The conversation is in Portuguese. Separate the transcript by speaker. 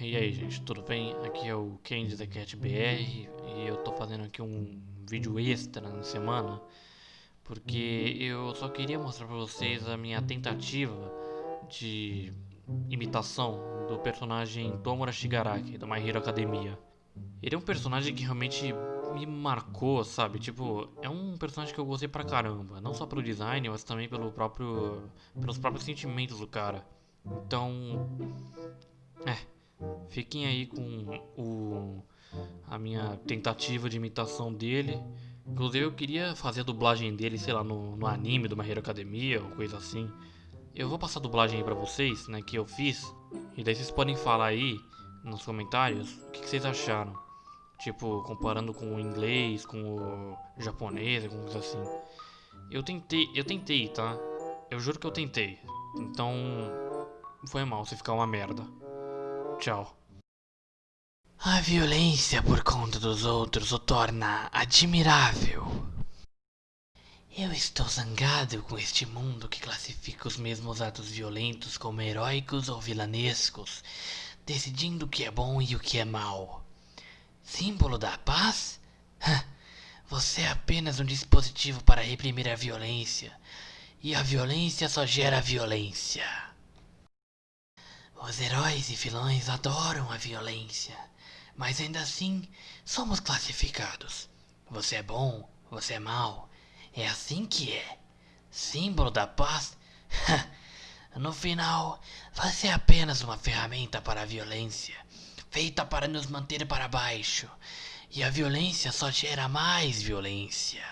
Speaker 1: E aí gente, tudo bem? Aqui é o Candy da Cat BR e eu tô fazendo aqui um vídeo extra na semana porque eu só queria mostrar pra vocês a minha tentativa de imitação do personagem Tomura Shigaraki, do My Hero Academia. Ele é um personagem que realmente me marcou, sabe? Tipo, é um personagem que eu gostei pra caramba, não só pelo design, mas também pelo próprio pelos próprios sentimentos do cara. Então, Fiquem aí com o, a minha tentativa de imitação dele. Inclusive eu queria fazer a dublagem dele, sei lá, no, no anime do My Hero Academia ou coisa assim. Eu vou passar a dublagem aí pra vocês, né, que eu fiz. E daí vocês podem falar aí nos comentários o que, que vocês acharam. Tipo, comparando com o inglês, com o japonês, alguma coisa assim. Eu tentei, eu tentei, tá? Eu juro que eu tentei. Então, foi mal se ficar uma merda. Tchau. A violência por conta dos outros o torna admirável. Eu estou zangado com este mundo que classifica os mesmos atos violentos como heróicos ou vilanescos, decidindo o que é bom e o que é mal. Símbolo da paz? Você é apenas um dispositivo para reprimir a violência, e a violência só gera violência. Os heróis e vilões adoram a violência, mas ainda assim somos classificados. Você é bom, você é mau. É assim que é. Símbolo da paz? no final, você é apenas uma ferramenta para a violência, feita para nos manter para baixo. E a violência só gera mais violência.